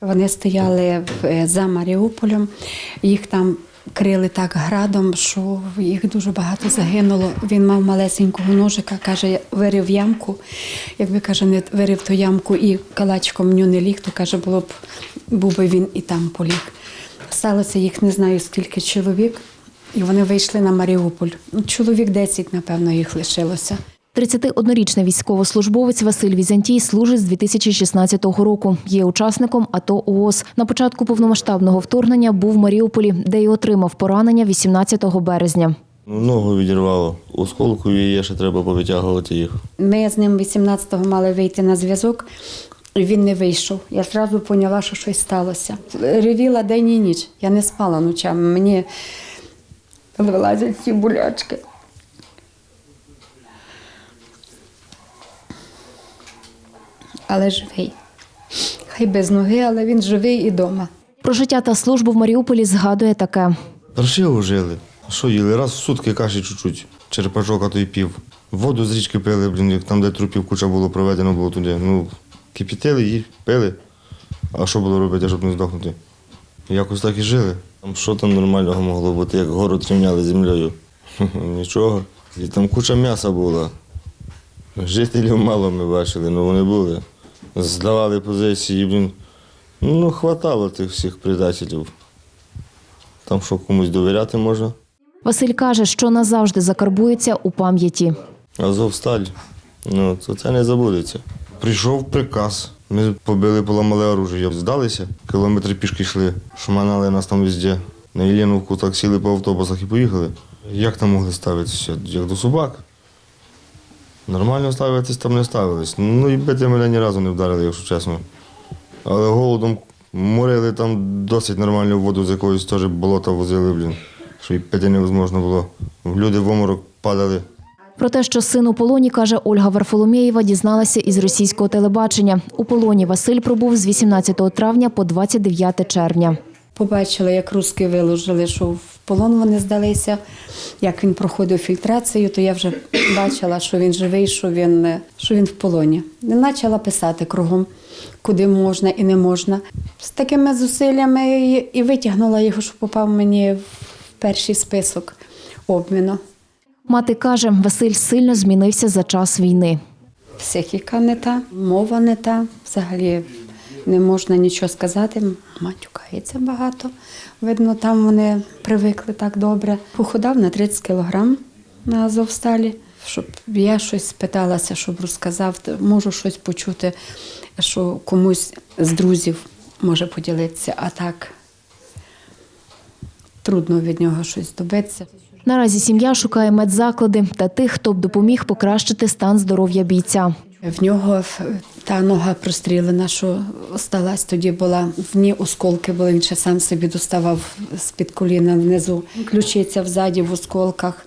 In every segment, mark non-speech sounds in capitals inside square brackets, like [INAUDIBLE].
Вони стояли е, за Маріуполем, їх там крили так градом, що їх дуже багато загинуло. Він мав малесенького ножика, каже, вирив ямку. Якби каже, не вирив ту ямку і калачком нього не ліг, то каже, було б був би він і там поліг. Сталося їх не знаю скільки чоловік, і вони вийшли на Маріуполь. Чоловік 10, напевно, їх лишилося. 31-річний військовослужбовець Василь Візантій служить з 2016 року. Є учасником АТО ООС. На початку повномасштабного вторгнення був в Маріуполі, де й отримав поранення 18 березня. Ногу відірвало. Осколку і є, ще треба повитягувати їх. Ми з ним 18-го мали вийти на зв'язок, і він не вийшов. Я одразу поняла, що щось сталося. Ревіла день і ніч. Я не спала ночами. Мені вилазять ці болячки. Але живий. Хай без ноги, але він живий і вдома. Про життя та службу в Маріуполі згадує таке. Паршиво жили. Що їли? Раз в сутки каші чуть-чуть. Черпачок, а то й пів. Воду з річки пили, блін, там, де трупів куча було проведено було туди. Ну, кипітили їх, пили. А що було робити, щоб не здохнути? Якось так і жили. Там що там нормального могло бути, як город рівняли землею? Нічого. І там куча м'яса була. Жителів мало ми бачили, ну вони були. Здавали позиції, блін. Ну, хватало тих всіх предателів. Там що комусь довіряти можна. Василь каже, що назавжди закарбується у пам'яті. Азовсталь. Ну, то це не забудеться. Прийшов приказ. Ми побили, поламали оружие. Здалися, кілометри пішки йшли, шманали нас там везде. На Єленовку так сіли по автобусах і поїхали. Як там могли ставитися? Як до собак. Нормально ставитись там не ставились. Ну і бити мене ні разу не вдарили, якщо чесно. Але голодом морили там досить нормальну воду з якоїсь теж болота возили, блін. Що і пити невозможно було. Люди в оморок падали. Про те, що син у полоні, каже Ольга Варфоломєєва, дізналася із російського телебачення. У полоні Василь пробув з 18 травня по 29 червня. Побачила, як руски виложили, що в полон вони здалися, як він проходив фільтрацію, то я вже [CLEARS THROAT] бачила, що він живий, що він, що він в полоні. І почала писати кругом, куди можна і не можна. З такими зусиллями і витягнула його, що попав мені в перший список обміну. Мати каже, Василь сильно змінився за час війни. Психіка не та, мова не та, взагалі не можна нічого сказати. Матюкається багато. Видно, там вони привикли так добре. Похудав на 30 кілограм на Азовсталі, щоб я щось спиталася, щоб розказав, можу щось почути, що комусь з друзів може поділитися, а так трудно від нього щось добитися. Наразі сім'я шукає медзаклади та тих, хто б допоміг покращити стан здоров'я бійця. В нього та нога прострілена, що осталась тоді була. В ній осколки були, він ще сам собі доставав з-під коліна внизу. Ключиця взаді в осколках,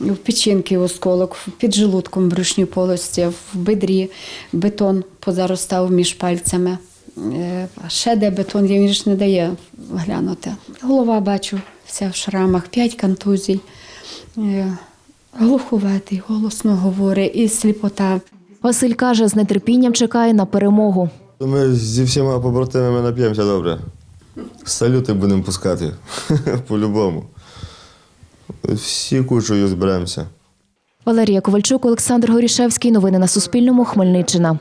в печінки осколок, під желудком в брюшній полості, в бедрі бетон позаростав між пальцями. Е, ще де бетон він ж не дає глянути. Голова бачу, вся в шрамах, п'ять контузій. Е, Глуховатий, голосно говорить і сліпота. Василь каже, з нетерпінням чекає на перемогу. Ми зі всіма побратимами нап'ємося добре. Салюти будемо пускати. [LAUGHS] По-любому. Всі кучою зберемося. Валерія Ковальчук, Олександр Горішевський. Новини на Суспільному. Хмельниччина.